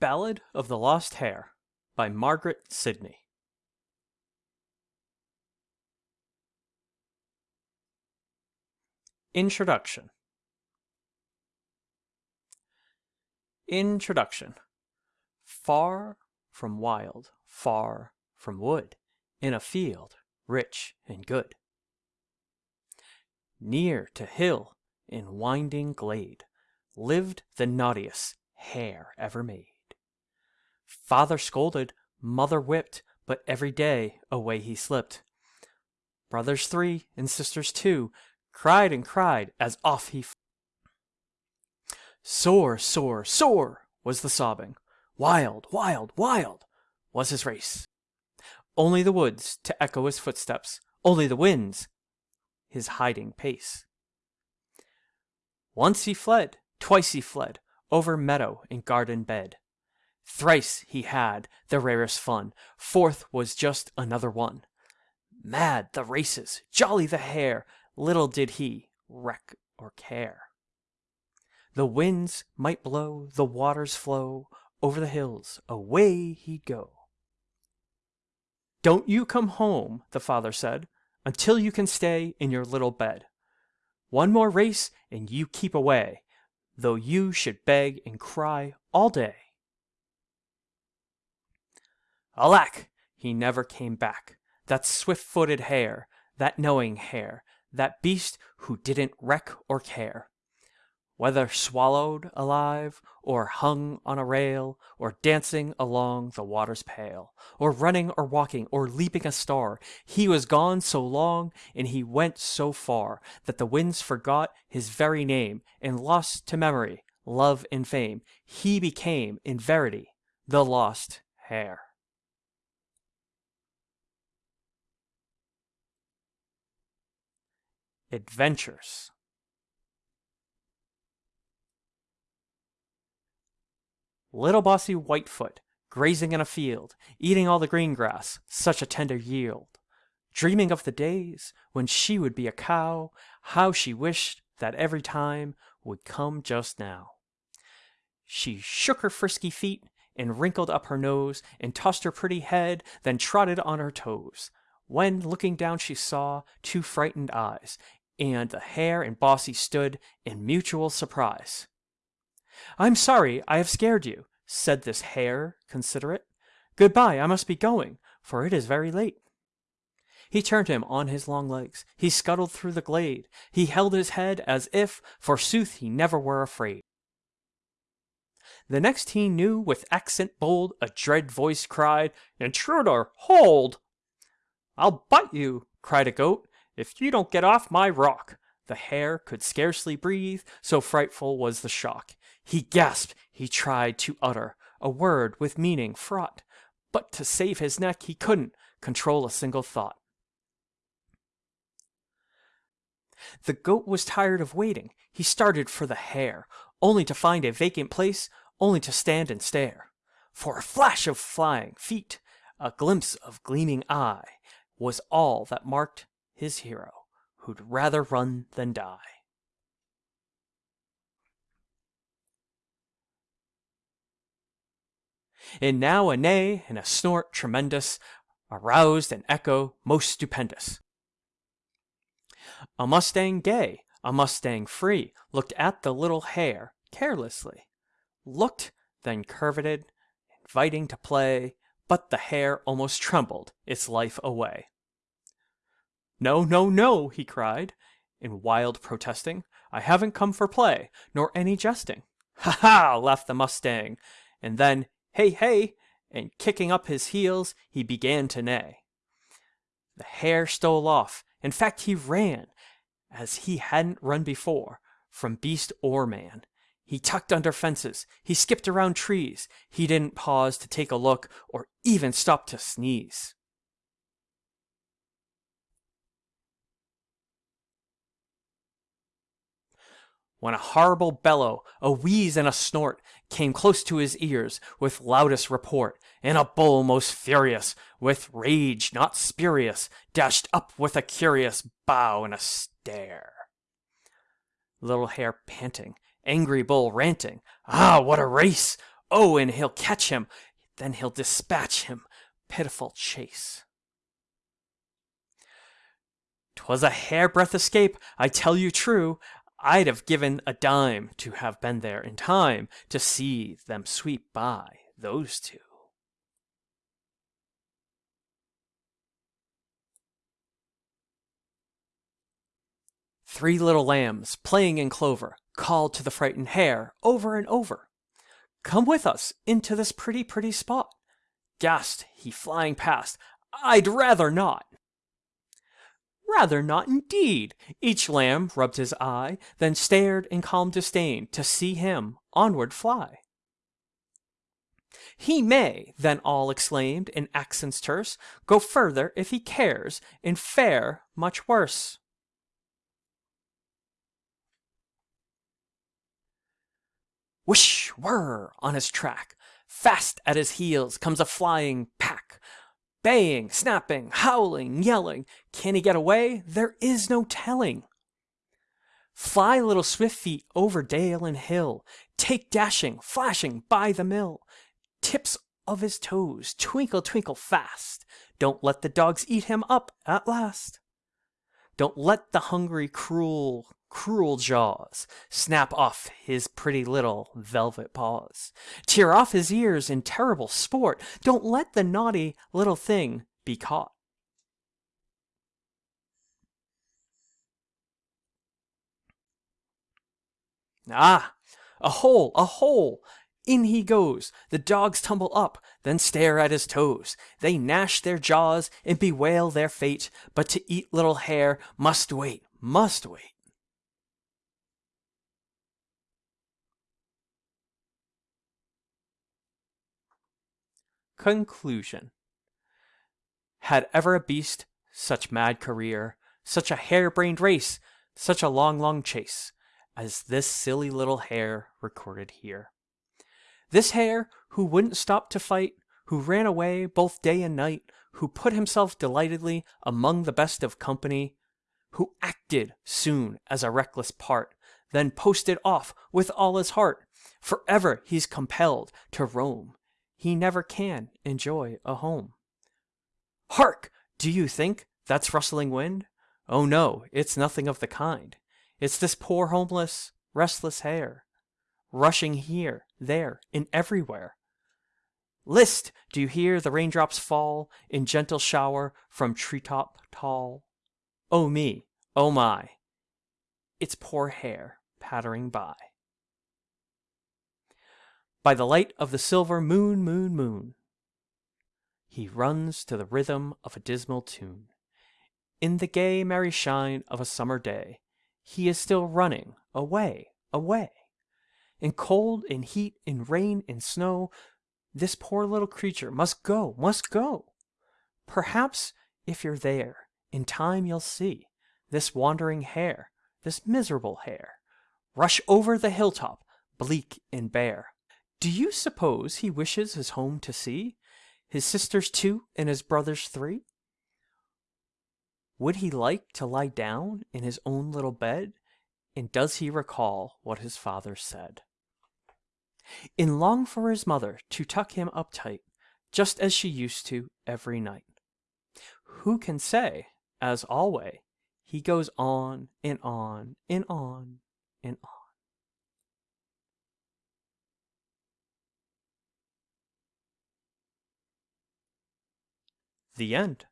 Ballad of the Lost Hare by Margaret Sidney. Introduction. Introduction. Far from wild, far from wood, in a field rich and good, near to hill in winding glade, lived the naughtiest hare ever made. Father scolded, mother whipped, but every day away he slipped. Brothers three and sisters two cried and cried as off he. Sore, sore, sore was the sobbing. Wild, wild, wild was his race. Only the woods to echo his footsteps, only the winds his hiding pace. Once he fled, twice he fled, over meadow and garden bed. Thrice he had the rarest fun, fourth was just another one. Mad the races, jolly the hare, little did he reck or care. The winds might blow, the waters flow, over the hills away he'd go. Don't you come home, the father said, until you can stay in your little bed. One more race and you keep away, though you should beg and cry all day. Alack! He never came back. That swift-footed hare, that knowing hare, that beast who didn't reck or care. Whether swallowed alive, or hung on a rail, or dancing along the water's pale, or running or walking, or leaping a star, he was gone so long, and he went so far, that the winds forgot his very name, and lost to memory, love, and fame, he became, in verity, the lost hare. Adventures Little Bossy Whitefoot, grazing in a field, eating all the green grass, such a tender yield. Dreaming of the days when she would be a cow, how she wished that every time would come just now. She shook her frisky feet, and wrinkled up her nose, and tossed her pretty head, then trotted on her toes. When, looking down, she saw two frightened eyes, and the hare and Bossy stood in mutual surprise. I'm sorry I have scared you, said this hare considerate. Goodbye, I must be going, for it is very late. He turned him on his long legs, he scuttled through the glade, he held his head as if, forsooth, he never were afraid. The next he knew, with accent bold, a dread voice cried, Intruder, hold! I'll bite you, cried a goat, if you don't get off my rock, the hare could scarcely breathe, so frightful was the shock. He gasped, he tried to utter a word with meaning fraught, but to save his neck he couldn't control a single thought. The goat was tired of waiting. He started for the hare, only to find a vacant place, only to stand and stare. For a flash of flying feet, a glimpse of gleaming eye, was all that marked his hero, who'd rather run than die. And now a neigh and a snort tremendous aroused an echo most stupendous. A Mustang gay, a Mustang free, looked at the little hare carelessly, looked, then curveted, inviting to play, but the hare almost trembled its life away. No, no, no, he cried, in wild protesting. I haven't come for play, nor any jesting. Ha ha, laughed the Mustang, and then, hey, hey, and kicking up his heels, he began to neigh. The hare stole off. In fact, he ran, as he hadn't run before, from beast or man. He tucked under fences, he skipped around trees, he didn't pause to take a look, or even stop to sneeze. When a horrible bellow, a wheeze and a snort, came close to his ears with loudest report, and a bull most furious, with rage not spurious, dashed up with a curious bow and a stare. Little hare panting, angry bull ranting, ah, what a race! Oh, and he'll catch him, then he'll dispatch him. Pitiful chase. 'Twas a hairbreadth escape, I tell you true. I'd have given a dime to have been there in time to see them sweep by, those two. Three little lambs, playing in clover, called to the frightened hare over and over, Come with us into this pretty, pretty spot. Gasped he, flying past, I'd rather not. Rather not, indeed. Each lamb rubbed his eye, then stared in calm disdain to see him onward fly. He may, then all exclaimed in accents terse, go further if he cares, and fare much worse. Whoosh, whirr, on his track, fast at his heels comes a flying pack. Baying, snapping, howling, yelling. Can he get away? There is no telling. Fly little swift feet over dale and hill, take dashing, flashing by the mill. Tips of his toes twinkle, twinkle fast. Don't let the dogs eat him up at last. Don't let the hungry, cruel, cruel jaws snap off his pretty little velvet paws. Tear off his ears in terrible sport. Don't let the naughty little thing be caught. Ah, a hole, a hole! In he goes. The dogs tumble up, then stare at his toes. They gnash their jaws and bewail their fate, but to eat little hare must wait, must wait. Conclusion Had ever a beast such mad career, such a hare-brained race, such a long, long chase, as this silly little hare recorded here? This hare, who wouldn't stop to fight, who ran away both day and night, who put himself delightedly among the best of company, who acted soon as a reckless part, then posted off with all his heart. Forever he's compelled to roam. He never can enjoy a home. Hark! Do you think that's rustling wind? Oh no, it's nothing of the kind. It's this poor homeless, restless hare rushing here, there, and everywhere. List! Do you hear the raindrops fall in gentle shower from treetop tall? Oh me, oh my, it's poor hare pattering by. By the light of the silver moon, moon, moon, he runs to the rhythm of a dismal tune. In the gay, merry shine of a summer day, he is still running away, away. In cold, in heat, in rain, in snow, this poor little creature must go, must go. Perhaps if you're there, in time you'll see this wandering hare, this miserable hare, rush over the hilltop, bleak and bare. Do you suppose he wishes his home to see, his sisters two and his brothers three? Would he like to lie down in his own little bed, and does he recall what his father said? and long for his mother to tuck him up tight, just as she used to every night. Who can say, as alway, he goes on and on and on and on. The end.